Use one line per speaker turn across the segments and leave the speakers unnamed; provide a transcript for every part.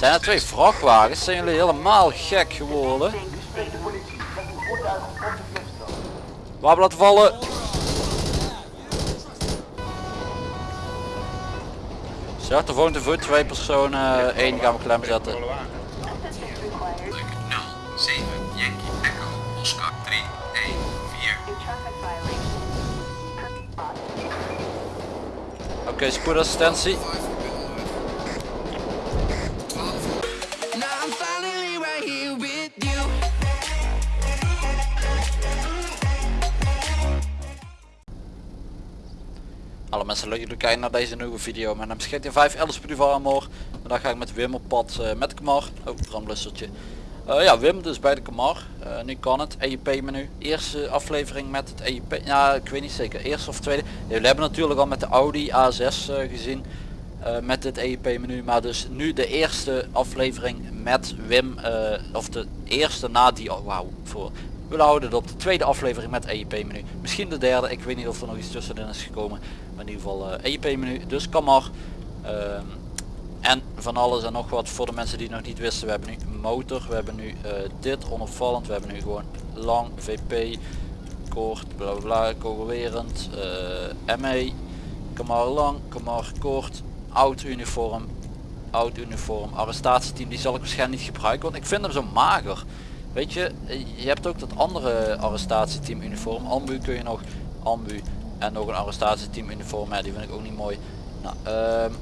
Zijn er twee vrachtwagens? Zijn jullie helemaal gek geworden? Waar laten vallen? Zet de volgende voet, twee personen, één gaan we klem zetten.
0, 7, Yankee, Echo, Oscar, 3, 1, 4.
Oké, spoedassistentie. Alle mensen leuk jullie kijken naar deze nieuwe video. Mijn naam is GT5 Alice Armor. Vandaag ga ik met Wim op pad eh, met de Kamar. Oh, brandblussertje. Eh, ja, Wim dus bij de Kamar. Eh, nu kan het. EIP menu. Eerste aflevering met het EIP. Ja, ik weet niet zeker. Eerste of tweede. We hebben natuurlijk al met de Audi A6 eh, gezien. met het EIP menu. Maar dus nu de eerste aflevering met Wim. of de eerste na die... Oh, wauw. Voor. We houden het op de tweede aflevering met EIP menu. Misschien de derde. Ik weet niet of er nog iets tussenin is gekomen. Maar in ieder geval eh EIP menu. Dus kan maar. Ehm, en van alles en nog wat voor de mensen die het nog niet wisten. We hebben nu motor. We hebben nu eh, dit onopvallend. We hebben nu gewoon lang VP. Kort. Bla bla. Kogelwerend. eh ME. Kamar lang. Kamar kort. Oud uniform. Oud uniform. Arrestatieteam. Die zal ik waarschijnlijk niet gebruiken. Want ik vind hem zo mager. Weet je, je hebt ook dat andere arrestatieteam uniform. Ambu kun je nog. Ambu. En nog een arrestatieteam uniform. Ja, die vind ik ook niet mooi. Nou, ehm,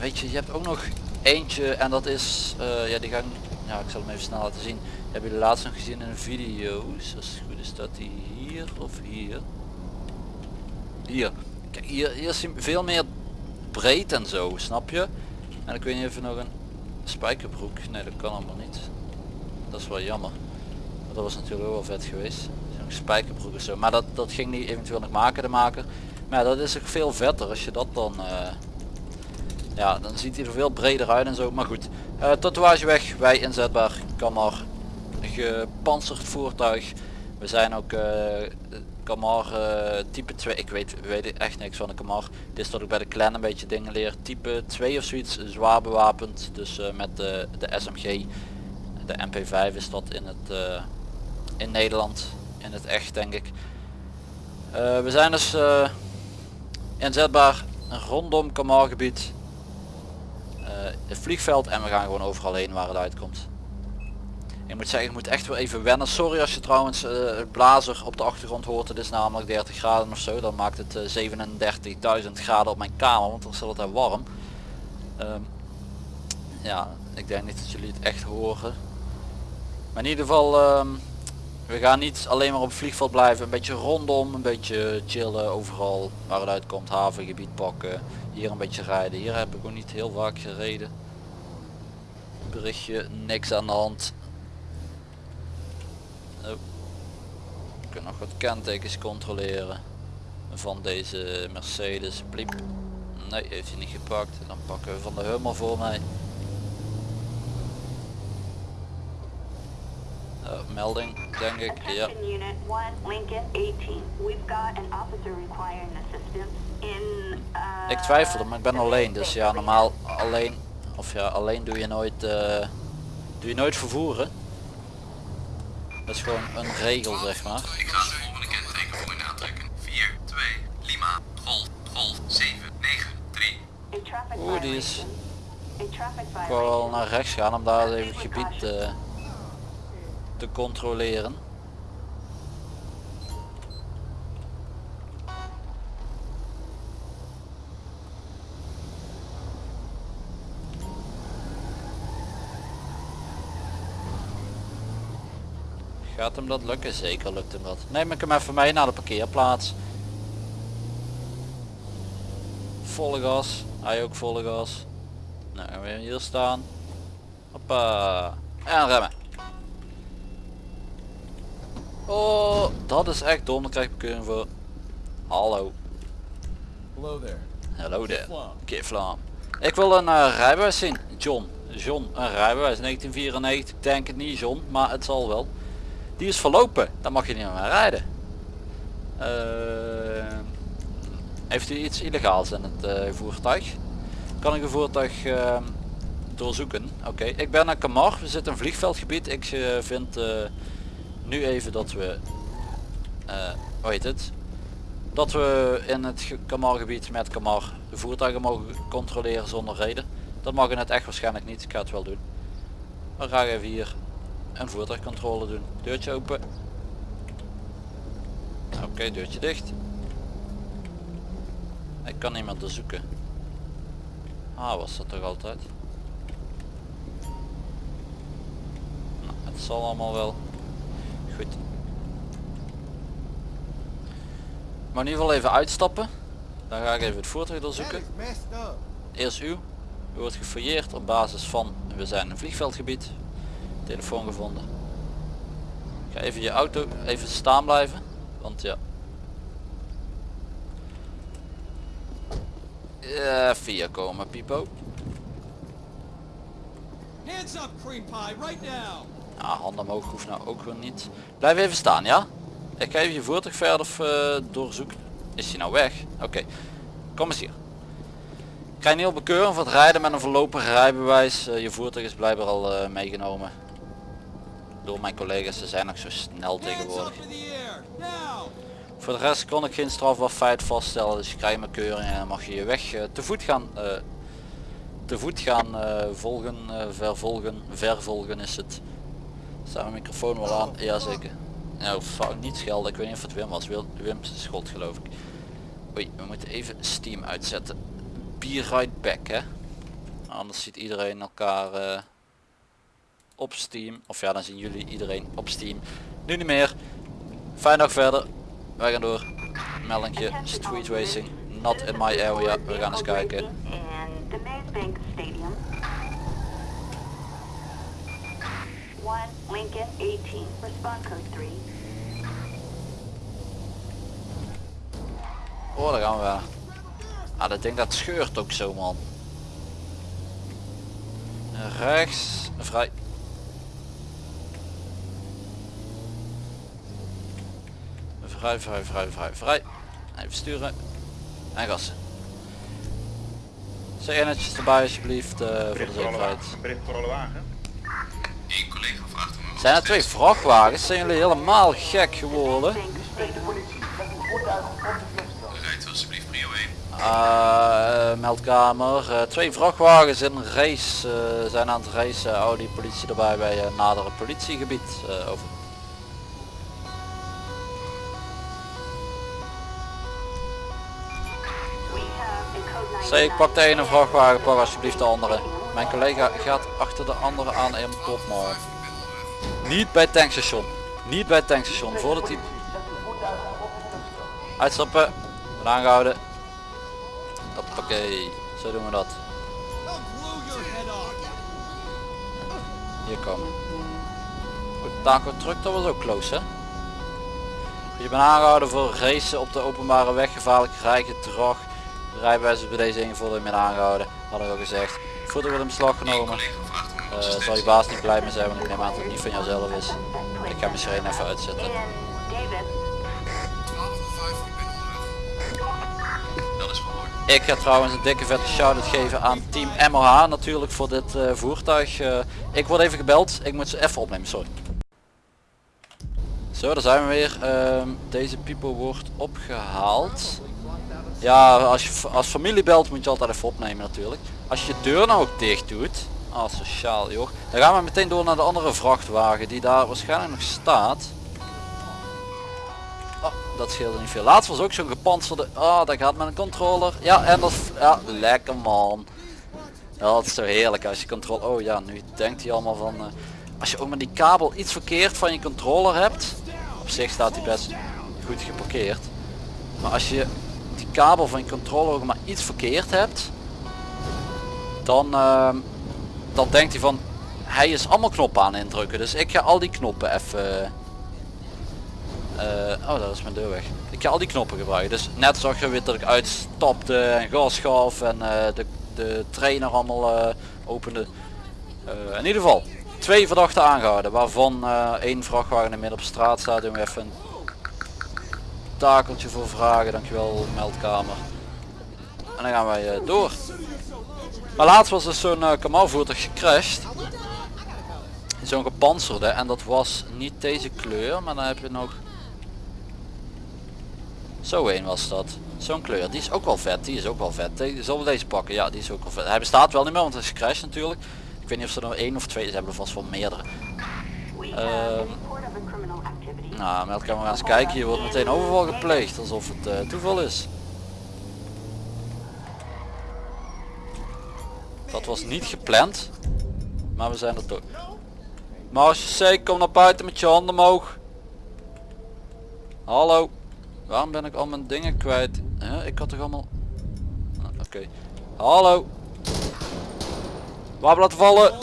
weet je, je hebt ook nog eentje. En dat is, eh, ja die ga ja ik zal hem even snel laten zien. Heb je de laatst nog gezien in een video's. Als het goed is dat die hier of hier. Hier. Kijk, hier, hier is hij veel meer breed en zo, snap je? En ik weet niet even nog een spijkerbroek. Nee, dat kan allemaal niet. Dat is wel jammer. Dat was natuurlijk ook wel vet geweest. Zo'n spijkerbroek zo. Maar dat, dat ging niet eventueel nog maken de maker. Maar dat is ook veel vetter als je dat dan... eh, ja, dan ziet hij er veel breder uit en zo. Maar goed. Eh tatoeage weg. Wij inzetbaar. Kan maar. Gepantserd voertuig. We zijn ook eh Kamar type 2. Ik weet, weet echt niks van de Kamar. Dit is dat ik bij de clan een beetje dingen leer. Type 2 of zoiets. Zwaar bewapend. Dus met de, de SMG. De MP5 is dat in het in Nederland. In het echt denk ik. Eh, we zijn dus eh, inzetbaar rondom Kamar gebied. Eh, het vliegveld en we gaan gewoon overal heen waar het uitkomt. Ik moet zeggen, ik moet echt wel even wennen. Sorry als je trouwens het blazer op de achtergrond hoort. Het is namelijk 30 graden of zo. Dan maakt het eh, 37.000 graden op mijn kamer, want dan is het altijd warm. Ehm, ja, ik denk niet dat jullie het echt horen. Maar in ieder geval, ehm, we gaan niet alleen maar op vliegveld blijven. Een beetje rondom, een beetje chillen overal waar het uitkomt. Havengebied pakken. Hier een beetje rijden. Hier heb ik ook niet heel vaak gereden. Berichtje, niks aan de hand. Oh. Ik kan nog wat kentekens controleren. Van deze Mercedes. Bliep. Nee, heeft hij niet gepakt. Dan pakken we van de Hummer voor mij. Melding, denk ik. Ja.
Unit 1, Lincoln 18. We've got an officer requiring assistance in... Uh,
Ik twijfelde, maar ik ben alleen. Dus ja, normaal alleen. Of ja, alleen doe je nooit. eh, doe je nooit vervoeren. Dat is gewoon een regel, zeg maar.
Ik ga de volgende kenteken voor je aantrekken. 4, 2, Lima, Golf, Golf, 7, 9, 3.
A traffic
Oeh, die is- Ik wou wel naar rechts gaan om daar even het gebied eh, te controleren. Gaat hem dat lukken? Zeker lukt hem dat. Neem ik hem even mee naar de parkeerplaats. Volle gas. Hij ook volle gas. Nou, gaan we hier staan. Hoppa. En remmen. Oh, dat is echt dom. Daar krijg ik bekeuring voor. Hallo.
Hello there.
Hallo there.
Flom.
Kiflam. Ik wil een eh, rijbewijs zien. John. John, een rijbewijs. 1994. Ik denk het niet John, maar het zal wel. Die is verlopen. Dan mag je niet meer rijden. Eh, heeft u iets illegaals in het eh, voertuig? Kan ik een voertuig eh, doorzoeken. Oké, ik ben naar Kamar. We zitten in een vliegveldgebied. Ik vind nu even dat we, eh hoe heet het, dat we in het ge- Kamar-gebied met Kamar voertuigen mogen controleren zonder reden. Dat mag in het echt waarschijnlijk niet. Ik ga het wel doen. Dan ga ik even hier een voertuigcontrole doen. Deurtje open. Oké, deurtje dicht. Ik kan niemand doorzoeken. Ah, was dat toch altijd? Nou, het zal allemaal wel. Goed. Maar in ieder geval even uitstappen. Dan ga ik even het voertuig doorzoeken. Eerst u. U wordt gefouilleerd op basis van we zijn in een vliegveldgebied. Telefoon gevonden. Ga even je auto even staan blijven. Want ja. Ja, via komen Pipo.
Hands up, cream pie, right now!
Ja, handen omhoog hoeft nou ook weer niet. Blijf even staan, ja? Ik ga even je voertuig verder eh, doorzoeken. Is hij nou weg? Oké. Kom eens hier. Ik je niet op bekeuren voor het rijden met een voorlopig rijbewijs. Eh, je voertuig is blijkbaar al eh, meegenomen. Door mijn collega's, ze zijn nog zo snel tegenwoordig. Voor de rest kon ik geen strafbaar feit vaststellen, dus je krijgt mijn keuring en dan mag je je weg te voet gaan, te voet gaan volgen, vervolgen, vervolgen is het. Staat mijn microfoon wel aan? Jazeker. Nou, fout niet schelden, ik weet niet of het Wim was, Wil- Wim schot geloof ik. Oei, we moeten even Steam uitzetten. Be right back hè. Anders ziet iedereen elkaar eh, op Steam, of ja dan zien jullie iedereen op Steam. Nu niet meer. Fijne dag verder. Wij gaan door. Meldingje street racing. Not in my area. We gaan eens kijken.
In the Maze Bank Stadium. 1 Lincoln 18. Respond code 3.
Oh, daar gaan we. Ah, dat ding dat scheurt ook zo man. Rechts. Vrij. Vrij, vrij, vrij, vrij, vrij. Even sturen. En gassen. Zeg netjes erbij alsjeblieft eh, voor de zekerheid.
Bericht voor alle wagen.
Eén collega vraagt om een
Zijn er twee vrachtwagens? Zijn jullie helemaal gek geworden?
Rijdt alsjeblieft prio 1.
Uh, meldkamer. Eh, twee vrachtwagens in race eh, zijn aan het racen. Audi politie erbij bij een nadere politiegebied. Eh, over.
We have a code 9.
Zeg, ik pak de ene vrachtwagen, pak alsjeblieft de andere. Mijn collega gaat achter de andere aan en top maar. Niet bij het tankstation. Niet bij het tankstation. Voordat hij... Uitstappen. En aangehouden. Hoppakee. Zo doen we dat. Hier komen. Goed, taco truck, dat was ook close hè. Je bent aangehouden voor racen op de openbare weg, gevaarlijk rijgedrag. Rijbewijs is bij deze ingevoerd en ben aangehouden. Hadden we al gezegd. Voertuig wordt in beslag genomen. Eh, zal je baas niet blij mee zijn, want ik neem aan dat het niet van jouzelf is. Ik ga mijn sirene even uitzetten.
In Davis.
1205, ik
ga trouwens een dikke vette shout-out geven aan team MOH natuurlijk voor dit eh, voertuig. Eh, ik word even gebeld, ik moet ze even opnemen, sorry. Zo, daar zijn we weer. Ehm, deze people wordt opgehaald. Ja, als je als familie belt moet je altijd even opnemen natuurlijk. Als je je deur nou ook dicht doet, ah sociaal joh, dan gaan we meteen door naar de andere vrachtwagen die daar waarschijnlijk nog staat. Oh, dat scheelde niet veel. Laatst was ook zo'n gepantserde. Ah, dat gaat met een controller. Ja, en dat ja, lekker man. Dat is zo heerlijk als je controle. Oh ja, nu denkt hij allemaal van. eh, als je ook met die kabel iets verkeerd van je controller hebt. Op zich staat hij best goed geparkeerd. Maar als je die kabel van je controller ook maar iets verkeerd hebt. Dan, ehm, dan denkt hij van. Hij is allemaal knoppen aan indrukken. Dus ik ga al die knoppen even. eh, oh, dat is mijn deur weg. Ik ga al die knoppen gebruiken. Dus net zag je weer dat ik uitstapte en gas gaf en eh, de, de trainer allemaal eh, opende. In ieder geval, twee verdachten aangehouden. Waarvan één vrachtwagen in midden op straat staat. Doen we even een takeltje voor vragen. Dankjewel, meldkamer. En dan gaan wij eh, door. Maar laatst was dus zo'n uh, kamalvoertuig gecrashed. Zo'n gepantserde en dat was niet deze kleur, maar dan heb je nog... Zo een was dat. Zo'n kleur, die is ook wel vet, die is ook wel vet. Die, zullen we deze pakken? Ja, die is ook wel vet. Hij bestaat wel niet meer, want hij is gecrashed natuurlijk. Ik weet niet of ze er nou één of twee, ze hebben er vast wel meerdere. Um,
criminal activity.
Nou, meldkamer eens kijken, hier wordt meteen overval gepleegd, alsof het eh, toeval is. Dat was niet gepland, maar we zijn er toch. Marge C, kom naar buiten met je handen omhoog. Hallo. Waarom ben ik al mijn dingen kwijt? Ik had toch allemaal... Ah, Oké. Hallo. Wapen laten vallen.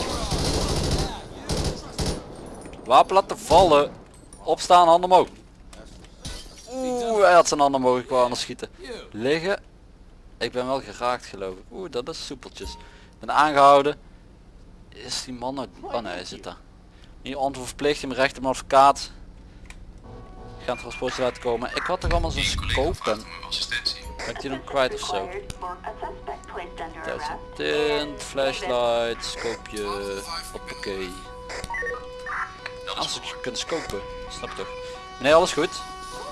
Wapen laten vallen. Opstaan, handen omhoog. Oeh, hij had zijn handen omhoog, ik wou anders schieten. Liggen. Ik ben wel geraakt geloof ik. Oeh, dat is soepeltjes. Ik ben aangehouden. Is die man uit... Oh nee, hij zit daar. Niet onverplicht in mijn rechter, mijn advocaat. Ik ga een transportje laten komen. Ik had toch allemaal zo'n
Eén collega
scope
vraagt
en...
om uw assistentie.
Ben ik die nog kwijt of zo? Tint, flashlight, scopeje, hoppakee.
Dat is
Als je
verhoord.
kunt scopen, snap je toch? Meneer, alles goed?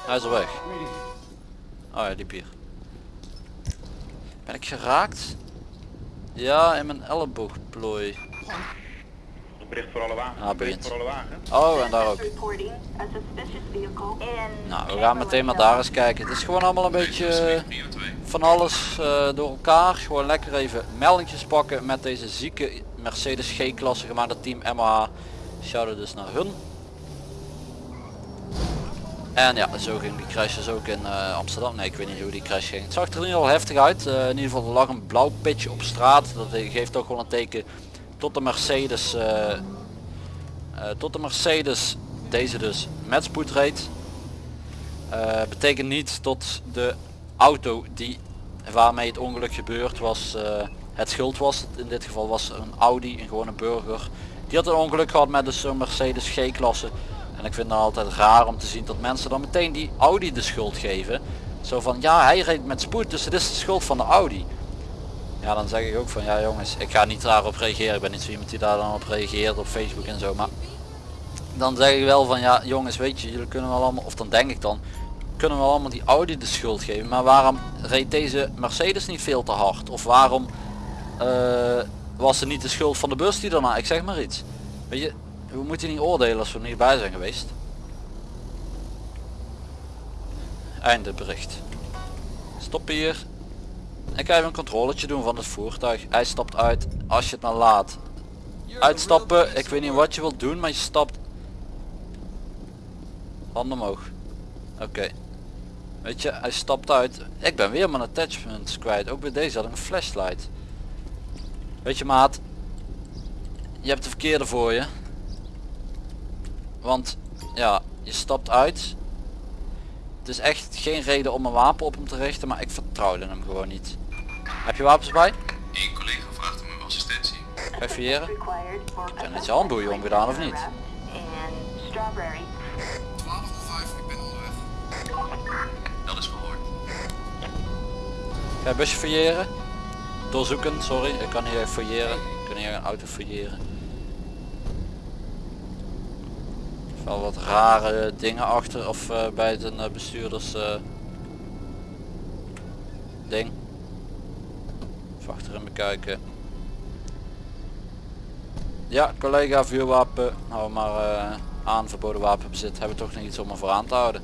Hij is al weg. Oh ja, die bier. Ben ik geraakt? Ja, in mijn elleboogplooi.
Bericht voor alle wagens.
Ah,
Bericht
begint.
voor alle wagens.
Oh, en daar ook. Nou, we gaan meteen maar daar eens kijken. Het is gewoon allemaal een beetje
Prio 2.
van alles eh, door elkaar. Gewoon lekker even meldingjes pakken met deze zieke Mercedes G-klasse gemaakt door team MH. Shout dus naar hun. En ja, zo ging die crash dus ook in eh, Amsterdam. Nee, ik weet niet hoe die crash ging. Het zag er ieder geval heftig uit. In ieder geval er lag een blauw pitje op straat. Dat geeft toch wel een teken tot de Mercedes. eh, eh, tot de Mercedes deze dus met spoed reed. Betekent niet tot de auto die waarmee het ongeluk gebeurd was het schuld was. In dit geval was een Audi, een gewone burger. Die had een ongeluk gehad met dus zo'n Mercedes G-klasse. En ik vind het altijd raar om te zien dat mensen dan meteen die Audi de schuld geven. Zo van ja hij reed met spoed dus het is de schuld van de Audi. Ja dan zeg ik ook van ja jongens ik ga niet daarop reageren. Ik ben niet zo iemand die daar dan op reageert op Facebook en zo. Maar dan zeg ik wel van ja jongens weet je jullie kunnen wel allemaal of dan denk ik dan kunnen we allemaal die Audi de schuld geven. Maar waarom reed deze Mercedes niet veel te hard? Of waarom eh, was het niet de schuld van de bus die daarna? Ik zeg maar iets. Weet je, we moeten niet oordelen als we er niet bij zijn geweest. Einde bericht. Stop hier. Ik ga even een controletje doen van het voertuig. Hij stapt uit als je het maar laat. Uitstappen, ik weet niet wat je wilt doen, maar je stapt. Handen omhoog. Oké. Weet je, hij stapt uit. Ik ben weer mijn attachments kwijt. Ook bij deze had ik een flashlight. Weet je maat. Je hebt de verkeerde voor je. Want ja, je stapt uit. Het is echt geen reden om een wapen op hem te richten, maar ik vertrouwde hem gewoon niet. Heb je wapens bij?
Eén collega vraagt om uw assistentie.
Ga je fouilleren?
required for a
Heb je net je handboeien omgedaan of niet?
under arrest in Strawberry.
1205, ik ben onderweg. Dat is verhoord.
Ga je busje fouilleren? Doorzoeken, sorry. Ik kan echt fouilleren. Ik kan niet een auto fouilleren. Wel wat rare dingen achter of eh, bij het een eh, bestuurders eh, ding. Even achterin bekijken. Ja, collega vuurwapen. Hou maar aan verboden wapenbezit. Hebben we toch nog iets om ervoor aan te houden.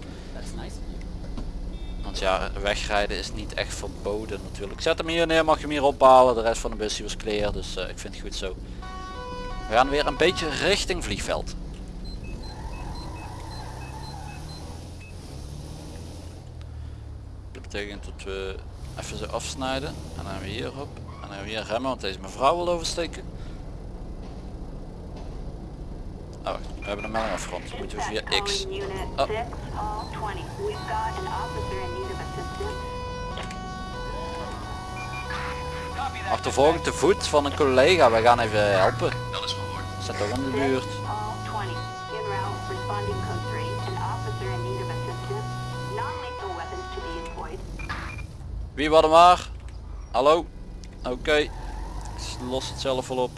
Want ja, wegrijden is niet echt verboden natuurlijk. Zet hem hier neer, mag je hem hier ophalen. De rest van de bus was clear, dus ik vind het goed zo. We gaan weer een beetje richting vliegveld. Dat betekent dat we even zo afsnijden. En dan hebben we hierop. En dan hebben we hier remmen, want deze mevrouw wil oversteken. Oh, we hebben een melding afgerond. Dan moeten we via X. Oh.
6, hall 20. We've got an officer in need of assistance.
Achtervolging te voet van een collega. We gaan even helpen.
Dat is verhoord.
Zet toch in de buurt. Wie wat maar? Hallo? Oké. rest lost het zelf wel op.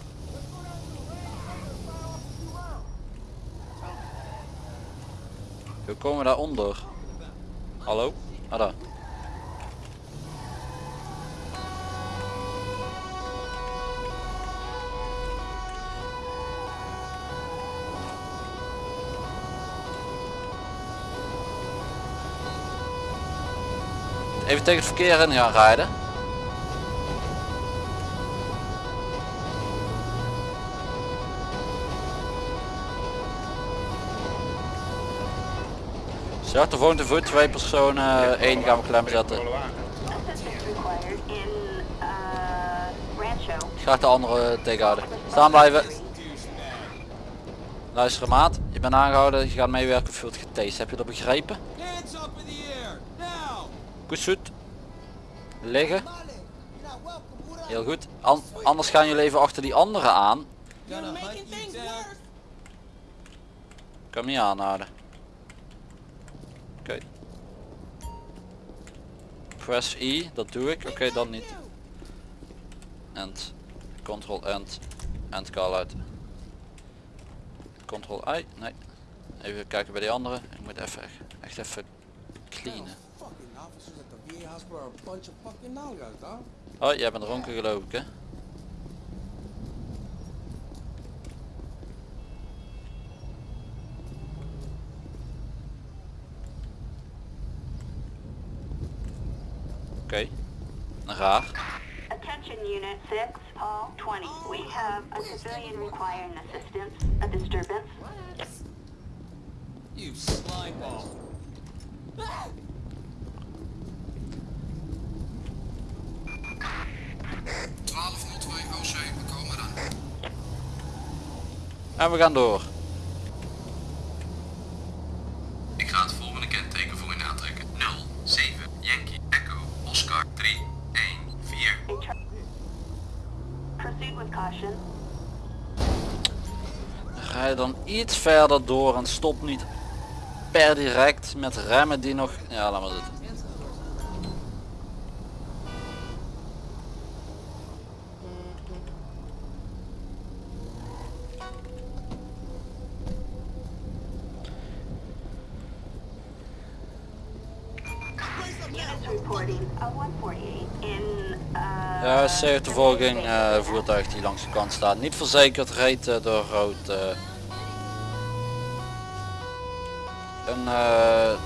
Hoe komen we daaronder? Hallo? Ah daar. Even tegen het verkeer in gaan rijden. Zwarte volgende voet, twee personen, één gaan we klem zetten.
Rancho.
Graag de andere tegenhouden. Staan blijven. Luister maat, je bent aangehouden, je gaat meewerken je wordt getased. Heb je dat begrepen?
Hands up in the air!
Zoet. Liggen. Heel goed. An- anders gaan jullie even achter die anderen aan. Kan niet aanhouden. Oké. Press E, dat doe ik. Oké, dan niet. End. Control End. End call out. Control I. Nee. Even kijken bij die andere. Ik moet even echt even cleanen.
Officers at the VA hospital are a bunch of fucking nalgas, dog.
Oh, jij bent dronken geloof ik hè? Oké, raar.
Attention Unit 6, Hall 20. We have a civilian requiring assistance, a disturbance.
You slime ball.
1202 OC, we komen dan.
En we gaan door.
Ik ga het volgende kenteken voor u aantrekken. 07 Yankee Echo Oscar 3 1 4
A tra- Proceed with caution.
Rij dan iets verder door en stop niet per direct met remmen die nog... Ja, laat maar zitten.
Uh,
Ja, zeeachtervolging, eh voertuig die langs de kant staat. Niet verzekerd, reed door rood. eh. een eh,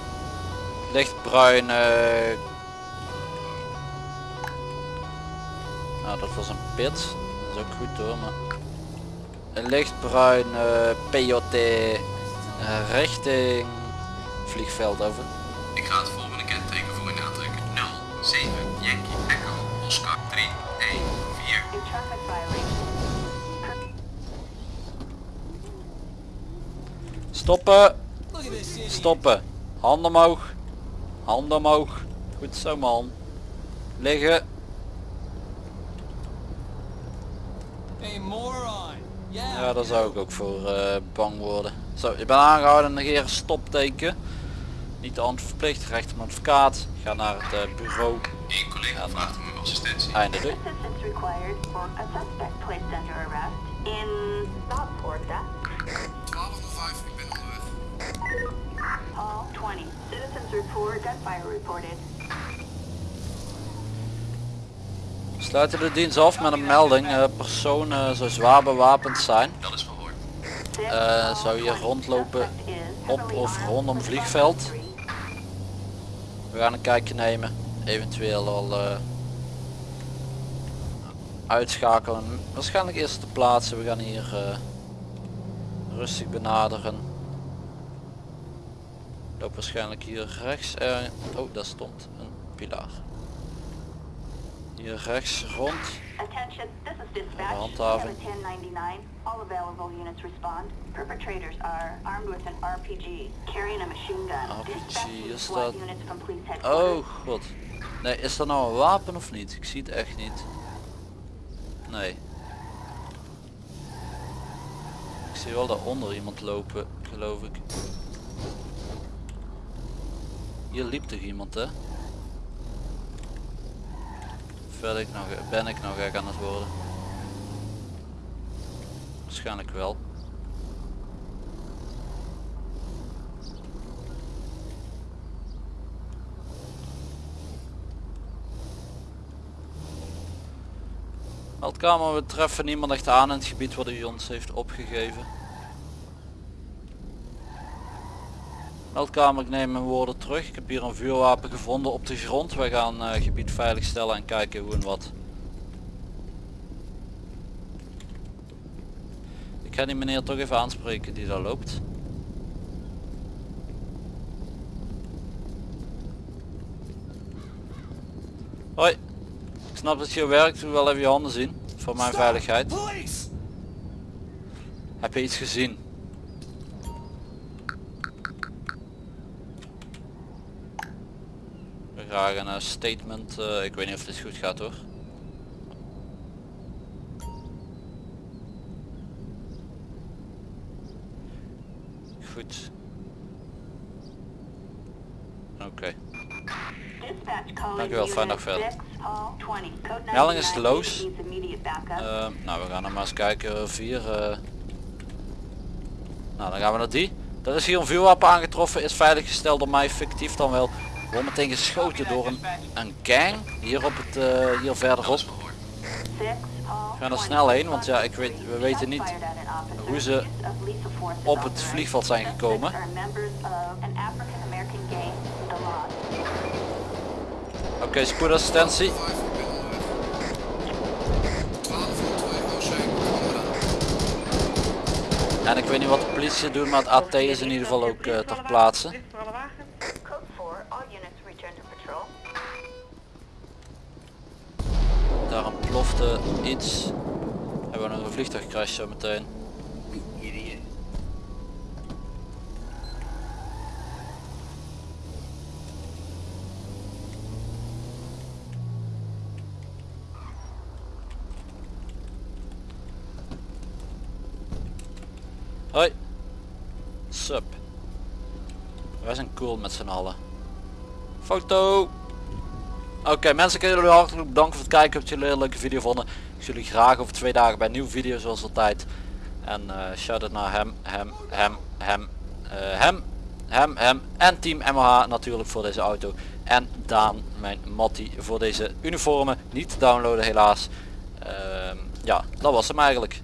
lichtbruin... eh, nou, dat was een pit. Dat is ook goed hoor, maar... Een lichtbruin eh PJT richting vliegveld over.
Ik ga het
Stoppen! Stoppen. Handen omhoog. Handen omhoog. Goed zo man. Liggen.
Hey, moron. Yeah.
Ja, daar zou ik ook voor eh, bang worden. Zo, je bent aangehouden. Negeer stopteken. Niet de hand verplicht. Recht op een advocaat. Ga naar het eh, bureau.
Eén collega vraagt om uw assistentie.
Einde.
Gunfire reported.
We sluiten de dienst af met een melding. eh persoon eh, zou zwaar bewapend zijn.
Dat is verhoord.
Eh, zou je
20.
rondlopen op of rondom vliegveld? We gaan een kijkje nemen. Eventueel al eh, uitschakelen. Waarschijnlijk eerst te plaatsen. We gaan hier eh, rustig benaderen. Loop waarschijnlijk hier rechts. eh, oh, daar stond een pilaar. Hier rechts rond.
Attention, this is dispatch.
handhaving.
1099. All available units respond. Perpetrators are armed with an RPG, carrying a machine gun.
Is dat-. Oh god. Nee, is dat nou een wapen of niet? Ik zie het echt niet. Nee. Ik zie wel daaronder iemand lopen, geloof ik. Hier liep toch iemand hè? Of ben ik nog, ben ik nog gek aan het worden? Waarschijnlijk wel. Meldkamer, we treffen niemand echt aan in het gebied wat u ons heeft opgegeven. Meldkamer, ik neem mijn woorden terug. Ik heb hier een vuurwapen gevonden op de grond. Wij gaan eh, gebied veiligstellen en kijken hoe en wat. Ik ga die meneer toch even aanspreken die daar loopt. Hoi. Ik snap dat je werkt, doe wel even je handen zien. Voor mijn veiligheid.
Police!
Heb je iets gezien? Graag een statement. eh, ik weet niet of dit goed gaat hoor. Goed. Oké.
Calling
Dankjewel, fijne dag verder.
6, Hall 20, code
Melding is
99
loos.
needs immediate backup.
Eh, nou, we gaan er maar eens kijken. Vier. eh. Nou, dan gaan we naar die. Er is hier een vuurwapen aangetroffen. Is veiliggesteld door mij, fictief dan wel. Wordt meteen geschoten door een, een gang. Hier op het, eh, hier verderop.
6, Hall
gaan er
20,
snel heen, want ja, ik weet- we weten niet hoe ze op het vliegveld zijn gekomen. Oké, spoedassistentie.
5 ik ben onderweg. 1202 Oostzee, kom
En ik weet niet wat de politie doet, maar het AT is in ieder geval ook eh, ter plaatse. Daar een plofte iets. Hebben we nog een vliegtuigcrash zo meteen. Hoi. Sup. Wij zijn cool met z'n allen. Foto. Oké mensen, ik wil jullie hartelijk bedanken voor het kijken. Heb jullie een leuke video vonden. Ik zie jullie graag over twee dagen bij een nieuwe video zoals altijd. En eh shout out naar hem, hem, hem, hem, eh, hem, hem, hem en team MH natuurlijk voor deze auto. En Daan, mijn Mattie, voor deze uniformen. Niet te downloaden helaas. Ehm, ja, dat was hem eigenlijk.